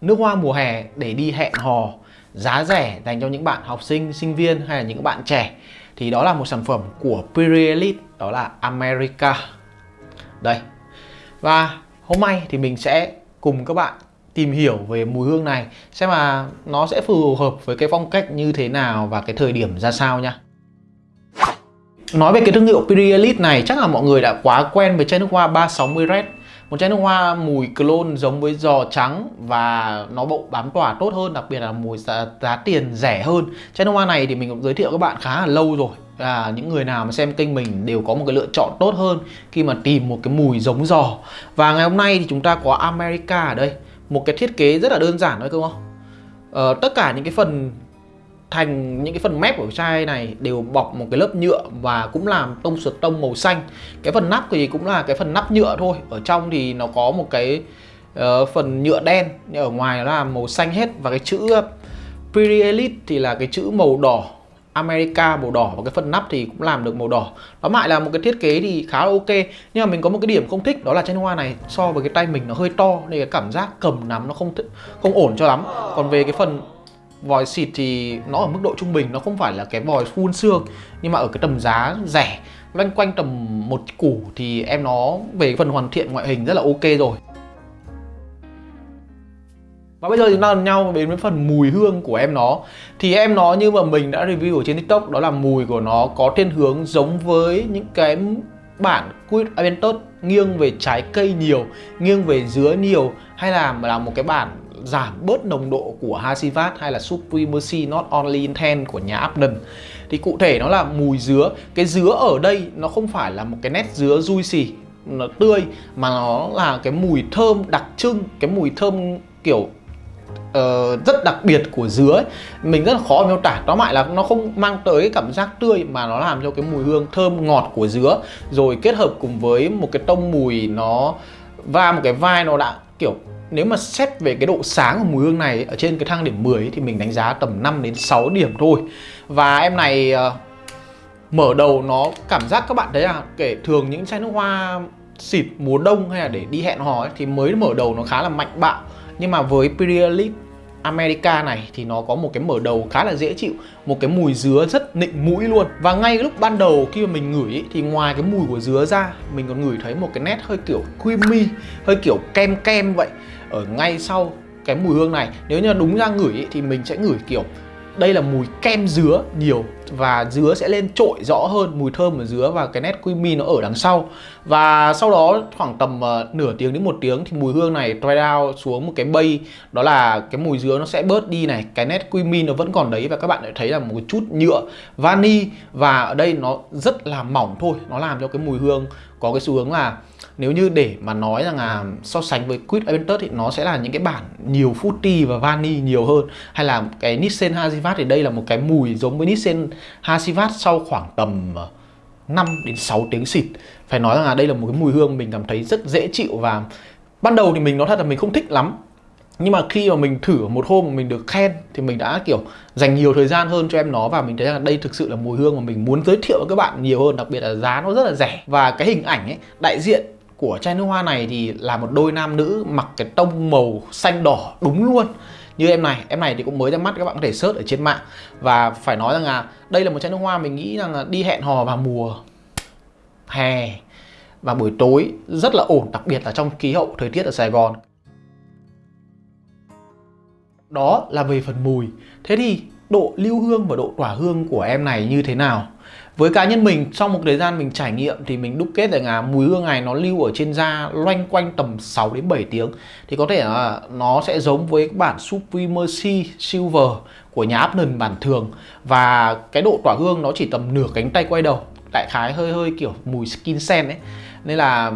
Nước hoa mùa hè để đi hẹn hò giá rẻ dành cho những bạn học sinh, sinh viên hay là những bạn trẻ thì đó là một sản phẩm của Pirelli đó là America. Đây. Và hôm nay thì mình sẽ cùng các bạn tìm hiểu về mùi hương này xem mà nó sẽ phù hợp với cái phong cách như thế nào và cái thời điểm ra sao nha. Nói về cái thương hiệu Pirelli này chắc là mọi người đã quá quen với chai nước hoa 360 Red một chai nước hoa mùi clone giống với giò trắng và nó bộ bám tỏa tốt hơn đặc biệt là mùi giá, giá tiền rẻ hơn. Chai nước hoa này thì mình cũng giới thiệu các bạn khá là lâu rồi. Là những người nào mà xem kênh mình đều có một cái lựa chọn tốt hơn khi mà tìm một cái mùi giống giò. Và ngày hôm nay thì chúng ta có America ở đây. Một cái thiết kế rất là đơn giản thôi không không? Ờ, tất cả những cái phần thành những cái phần mép của chai này đều bọc một cái lớp nhựa và cũng làm tông sượt tông màu xanh. Cái phần nắp thì cũng là cái phần nắp nhựa thôi. Ở trong thì nó có một cái uh, phần nhựa đen nhưng ở ngoài nó là màu xanh hết. Và cái chữ ờ, Pirelli thì là cái chữ màu đỏ America màu đỏ. Và cái phần nắp thì cũng làm được màu đỏ. Nó lại là một cái thiết kế thì khá là ok. Nhưng mà mình có một cái điểm không thích đó là chai hoa này so với cái tay mình nó hơi to Nên cái cảm giác cầm nắm nó không không ổn cho lắm. Còn về cái phần vòi xịt thì nó ở mức độ trung bình, nó không phải là cái vòi phun xương, nhưng mà ở cái tầm giá rẻ. Loanh quanh tầm một củ thì em nó về phần hoàn thiện ngoại hình rất là ok rồi. Và bây giờ chúng ta nhau đến với phần mùi hương của em nó. Thì em nó như mà mình đã review ở trên tiktok, Đó là mùi của nó có thiên hướng giống với những cái bản Quid Aventus Nghiêng về trái cây nhiều, Nghiêng về dứa nhiều, Hay là là một cái bản giảm bớt nồng độ của Hasivat hay là Supremacy Not Only Intent của nhà Abden thì cụ thể nó là mùi dứa. Cái dứa ở đây nó không phải là một cái nét dứa juicy nó tươi mà nó là cái mùi thơm đặc trưng cái mùi thơm kiểu uh, rất đặc biệt của dứa ấy. mình rất là khó miêu tả. Nó lại là nó không mang tới cái cảm giác tươi mà nó làm cho cái mùi hương thơm ngọt của dứa. Rồi kết hợp cùng với một cái tông mùi nó và một cái vai nó đã kiểu nếu mà xét về cái độ sáng của mùi hương này ở trên cái thang điểm 10 ấy, thì mình đánh giá tầm 5 đến 6 điểm thôi. Và em này uh, mở đầu nó cảm giác các bạn thấy là kể thường những chai nước hoa xịt mùa đông hay là để đi hẹn hò ấy, thì mới mở đầu nó khá là mạnh bạo. Nhưng mà với Imperialist America này thì nó có một cái mở đầu khá là dễ chịu Một cái mùi dứa rất nịnh mũi luôn. Và ngay lúc ban đầu khi mà mình ngửi ý, thì ngoài cái mùi của dứa ra Mình còn ngửi thấy một cái nét hơi kiểu creamy Hơi kiểu kem kem vậy. Ở ngay sau cái mùi hương này Nếu như đúng ra ngửi ý, thì mình sẽ ngửi kiểu đây là mùi kem dứa nhiều và dứa sẽ lên trội rõ hơn mùi thơm của dứa và cái nét creamy nó ở đằng sau. Và sau đó khoảng tầm uh, nửa tiếng đến một tiếng thì mùi hương này dry down xuống một cái bay. Đó là cái mùi dứa nó sẽ bớt đi này cái nét creamy nó vẫn còn đấy và các bạn lại thấy là một chút nhựa vani. Và ở đây nó rất là mỏng thôi nó làm cho cái mùi hương có cái xu hướng là nếu như để mà nói rằng là so sánh với Quid Aventus thì nó sẽ là những cái bản nhiều fruity và vani nhiều hơn, hay là cái Nissan Hazivat thì đây là một cái mùi giống với Nissan Hazivat sau khoảng tầm ờ, 5 đến 6 tiếng xịt. Phải nói rằng là đây là một cái mùi hương mình cảm thấy rất dễ chịu và ban đầu thì mình nói thật là mình không thích lắm. Nhưng mà khi mà mình thử một hôm mà mình được khen thì mình đã, kiểu, dành nhiều thời gian hơn cho em nó và mình thấy rằng đây thực sự là mùi hương mà mình muốn giới thiệu với các bạn nhiều hơn, đặc biệt là giá nó rất là rẻ. Và cái hình ảnh ấy, đại diện của chai nước hoa này thì là một đôi nam nữ mặc cái tông màu xanh đỏ đúng luôn. Như em này em này thì cũng mới ra mắt, các bạn có thể search ở trên mạng. Và phải nói rằng là đây là một chai nước hoa mình nghĩ rằng là đi hẹn hò vào mùa hè và buổi tối rất là ổn, đặc biệt là trong khí hậu thời tiết ở Sài Gòn. Đó là về phần mùi. Thế thì độ lưu hương và độ tỏa hương của em này như thế nào? Với cá nhân mình, sau một thời gian mình trải nghiệm thì mình đúc kết rằng là mùi hương này nó lưu ở trên da loanh quanh tầm 6 đến 7 tiếng. Thì có thể là nó sẽ giống với bản Supremacy Silver của nhà Apnon bản thường. Và cái độ tỏa hương nó chỉ tầm nửa cánh tay quay đầu, đại khái hơi hơi kiểu mùi skin sen ấy. Nên là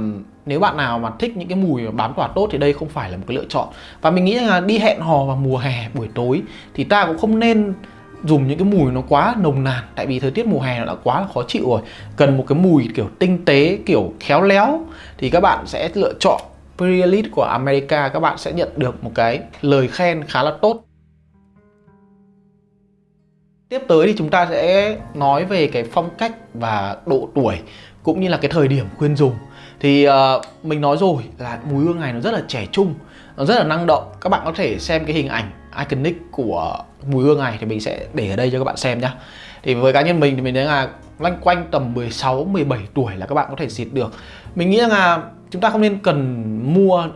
nếu bạn nào mà thích những cái mùi bám tỏa tốt thì đây không phải là một cái lựa chọn. Và mình nghĩ là đi hẹn hò vào mùa hè buổi tối thì ta cũng không nên dùng những cái mùi nó quá nồng nàn, tại vì thời tiết mùa hè nó đã quá là khó chịu rồi. Cần một cái mùi kiểu tinh tế, kiểu khéo léo, thì các bạn sẽ lựa chọn Pre-Elite của America. Các bạn sẽ nhận được một cái lời khen khá là tốt. Tiếp tới thì chúng ta sẽ nói về cái phong cách và độ tuổi, cũng như là cái thời điểm khuyên dùng thì uh, mình nói rồi là mùi hương này nó rất là trẻ trung nó rất là năng động. Các bạn có thể xem cái hình ảnh iconic của mùi hương này thì mình sẽ để ở đây cho các bạn xem nhá. Thì với cá nhân mình thì mình thấy là loanh quanh tầm 16 17 tuổi là các bạn có thể xịt được. Mình nghĩ là chúng ta không nên cần mua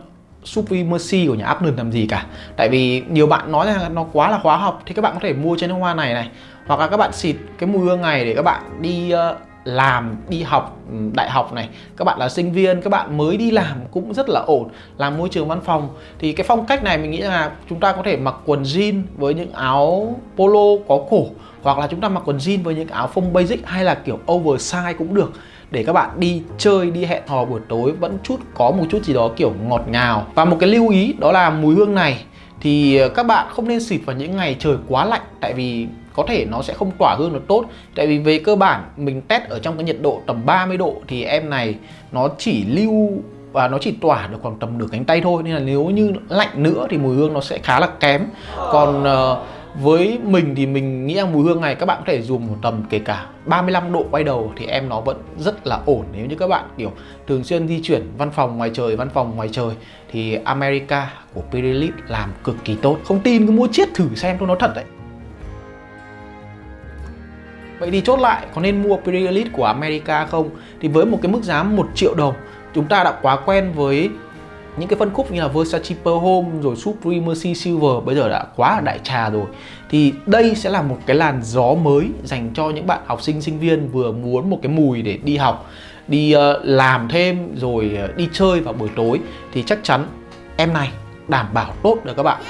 Supremacy của nhà Upland làm gì cả. Tại vì nhiều bạn nói rằng nó quá là hóa học Thì các bạn có thể mua chai nước hoa này này Hoặc là các bạn xịt cái mùi hương này để các bạn đi uh, làm, đi học ừ, đại học này. Các bạn là sinh viên, các bạn mới đi làm cũng rất là ổn Làm môi trường văn phòng. Thì cái phong cách này mình nghĩ là chúng ta có thể mặc quần jean với những áo polo có cổ Hoặc là chúng ta mặc quần jean với những áo phông basic hay là kiểu oversize cũng được. Để các bạn đi chơi đi hẹn hò buổi tối vẫn chút có một chút gì đó kiểu ngọt ngào. Và một cái lưu ý đó là mùi hương này. Thì ờ, các bạn không nên xịt vào những ngày trời quá lạnh tại vì có thể nó sẽ không tỏa hương được tốt. Tại vì về cơ bản mình test ở trong cái nhiệt độ tầm 30 độ thì em này nó chỉ lưu và nó chỉ tỏa được khoảng tầm nửa cánh tay thôi. Nên là nếu như lạnh nữa thì mùi hương nó sẽ khá là kém. Còn uh, với mình thì mình nghĩ rằng mùi hương này các bạn có thể dùng một tầm kể cả 35 độ quay đầu thì em nó vẫn rất là ổn. Nếu như các bạn kiểu thường xuyên di chuyển văn phòng ngoài trời văn phòng ngoài trời thì America của Pirelli làm cực kỳ tốt. Không tin cứ mua chiết thử xem tôi nói thật đấy. Vậy thì chốt lại có nên mua Pirelli của America không? Thì với một cái mức giá 1 triệu đồng chúng ta đã quá quen với những cái phân khúc như là Versace Per Home rồi Supremacy Silver bây giờ đã quá là đại trà rồi. Thì đây sẽ là một cái làn gió mới dành cho những bạn học sinh sinh viên vừa muốn một cái mùi để đi học đi uh, làm thêm rồi uh, đi chơi vào buổi tối. Thì chắc chắn em này đảm bảo tốt được các bạn.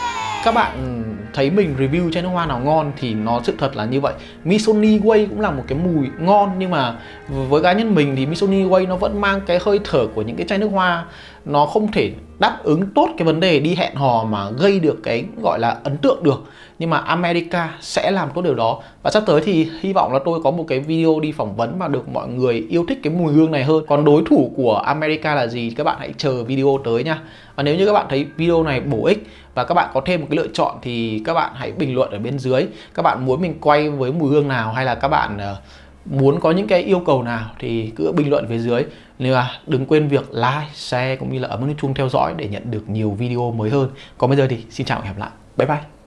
Các bạn thấy mình review chai nước hoa nào ngon thì nó sự thật là như vậy. Missoni Way cũng là một cái mùi ngon nhưng mà với cá nhân mình thì Missoni Way nó vẫn mang cái hơi thở của những cái chai nước hoa. Nó không thể đáp ứng tốt cái vấn đề đi hẹn hò mà gây được cái gọi là ấn tượng được. Nhưng mà America sẽ làm tốt điều đó. Và sắp tới thì hy vọng là tôi có một cái video đi phỏng vấn mà được mọi người yêu thích cái mùi hương này hơn. Còn đối thủ của America là gì? Các bạn hãy chờ video tới nha. Và nếu như các bạn thấy video này bổ ích và các bạn có thêm một cái lựa chọn thì các bạn hãy bình luận ở bên dưới. Các bạn muốn mình quay với mùi hương nào hay là các bạn uh, muốn có những cái yêu cầu nào thì cứ bình luận phía dưới. Nên là đừng quên việc like, share cũng như là ấn nút chuông theo dõi để nhận được nhiều video mới hơn. Còn bây giờ thì xin chào và hẹn gặp lại. Bye bye.